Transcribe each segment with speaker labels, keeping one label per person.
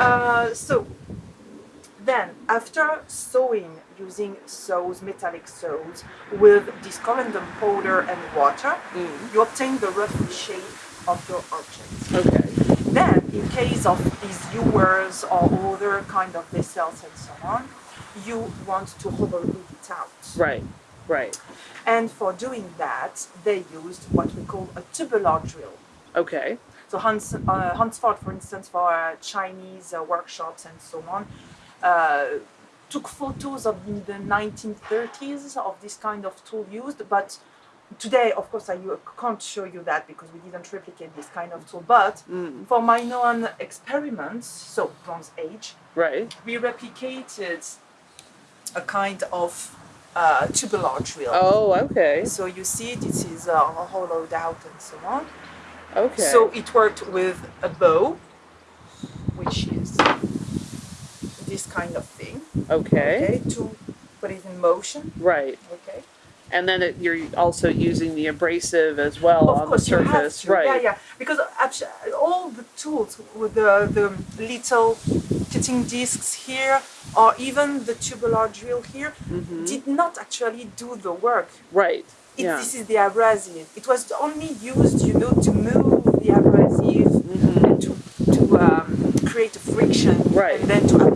Speaker 1: Uh, so then, after sewing using saws, metallic saws, with this corundum powder and water,
Speaker 2: Mm.
Speaker 1: you obtain the rough shape of your object.
Speaker 2: Okay.
Speaker 1: Then, in case of these ewers or other kind of vessels and so on, you want to hollow it out.
Speaker 2: Right. Right.
Speaker 1: And for doing that, they used what we call a tubular drill.
Speaker 2: Okay.
Speaker 1: So Hans, uh, Hansford, for instance, for uh, Chinese uh, workshops and so on, uh, took photos of the 1930s of this kind of tool used. But today, of course, I can't show you that because we didn't replicate this kind of tool. But
Speaker 2: Mm.
Speaker 1: for my known experiments, so Bronze Age,
Speaker 2: Right.
Speaker 1: we replicated a kind of uh, tubular drill.
Speaker 2: Oh, okay.
Speaker 1: So you see, this is uh, hollowed out and so on.
Speaker 2: Okay.
Speaker 1: So it worked with a bow, which is this kind of thing.
Speaker 2: okay.
Speaker 1: Okay, to put it in motion.
Speaker 2: Right.
Speaker 1: Okay.
Speaker 2: And then it, you're also using the abrasive as well
Speaker 1: of
Speaker 2: on
Speaker 1: course
Speaker 2: the surface. Right.
Speaker 1: Yeah, yeah. Because all the tools with the the little cutting discs here, or even the tubular drill here,
Speaker 2: Mhm.
Speaker 1: did not actually do the work.
Speaker 2: Right.
Speaker 1: It,
Speaker 2: Yeah.
Speaker 1: This is the abrasive. It was only used, you know, to move the abrasive
Speaker 2: Mhm.
Speaker 1: and to to um, create a friction,
Speaker 2: Right.
Speaker 1: and then to it.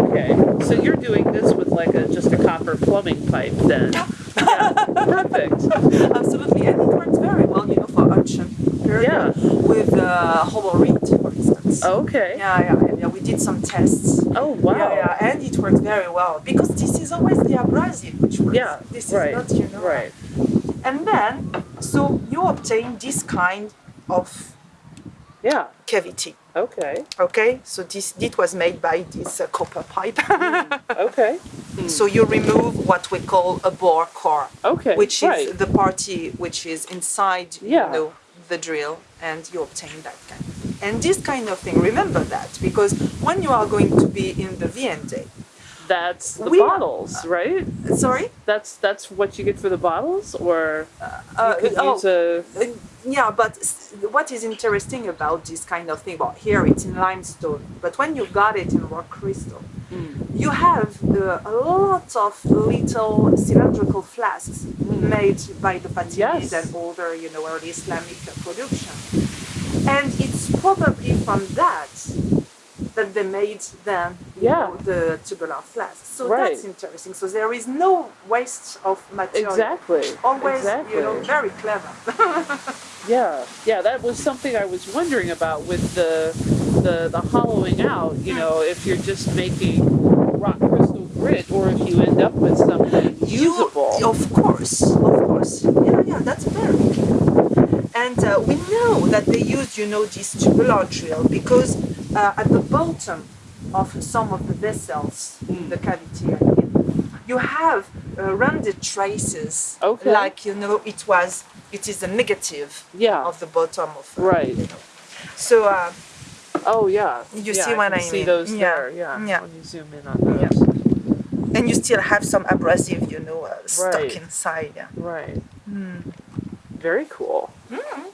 Speaker 2: Okay. So you're doing this with like a just a copper plumbing pipe then. yeah. Perfect.
Speaker 1: Absolutely, and it works very well, you know, for unction
Speaker 2: Yeah.
Speaker 1: with uh, hollow reed, for instance.
Speaker 2: Okay.
Speaker 1: Yeah, yeah, yeah. We did some tests.
Speaker 2: Oh wow.
Speaker 1: Yeah, yeah, and it worked very well because this is always the abrasive which works.
Speaker 2: Yeah,
Speaker 1: This
Speaker 2: right,
Speaker 1: is not, you know.
Speaker 2: Right.
Speaker 1: And then, so you obtain this kind of
Speaker 2: Yeah.
Speaker 1: cavity.
Speaker 2: Okay.
Speaker 1: Okay, so this it was made by this uh, copper pipe.
Speaker 2: Okay.
Speaker 1: so you remove what we call a bore core.
Speaker 2: Okay.
Speaker 1: which
Speaker 2: right.
Speaker 1: is the party which is inside
Speaker 2: Yeah.
Speaker 1: you know, the drill and you obtain that kind. And this kind of thing, remember that because when you are going to be in the VND,
Speaker 2: That's the
Speaker 1: we-
Speaker 2: bottles, right?
Speaker 1: sorry,
Speaker 2: That's that's what you get for the bottles, or
Speaker 1: uh,
Speaker 2: you could
Speaker 1: oh,
Speaker 2: use a.
Speaker 1: uh, yeah, but what is interesting about this kind of thing, well, here it's in limestone, but when you got it in rock crystal,
Speaker 2: Mm.
Speaker 1: you have uh, a lot of little cylindrical flasks made by the Fatimids
Speaker 2: Yes.
Speaker 1: and older, you know, early Islamic production. And it's probably from that that they made then
Speaker 2: Yeah.
Speaker 1: know, the tubular flasks. So
Speaker 2: Right.
Speaker 1: that's interesting. So there is no waste of material.
Speaker 2: Exactly.
Speaker 1: Always,
Speaker 2: exactly.
Speaker 1: you know, very clever.
Speaker 2: Yeah, yeah, that was something I was wondering about with the the the hollowing out. You know, if you're just making rock crystal grit, or if you end up with something usable.
Speaker 1: You, of course, of course. Yeah, yeah, that's very. And uh, we know that they used, you know, this tubular drill because uh, at the bottom of some of the vessels in the cavity, I mean, you have uh, rounded traces,
Speaker 2: Okay.
Speaker 1: like you know, it was, it is a negative
Speaker 2: yeah.
Speaker 1: of the bottom of, uh,
Speaker 2: Right.
Speaker 1: You know. So uh,
Speaker 2: Oh yeah.
Speaker 1: You
Speaker 2: yeah,
Speaker 1: see what
Speaker 2: can
Speaker 1: I
Speaker 2: see those
Speaker 1: Yeah.
Speaker 2: there. Yeah.
Speaker 1: Yeah.
Speaker 2: When you zoom in on those.
Speaker 1: Yeah. and you still have some abrasive, you know, uh, stuck
Speaker 2: Right.
Speaker 1: inside. Yeah.
Speaker 2: Right.
Speaker 1: Mm.
Speaker 2: Very cool.
Speaker 1: Mm.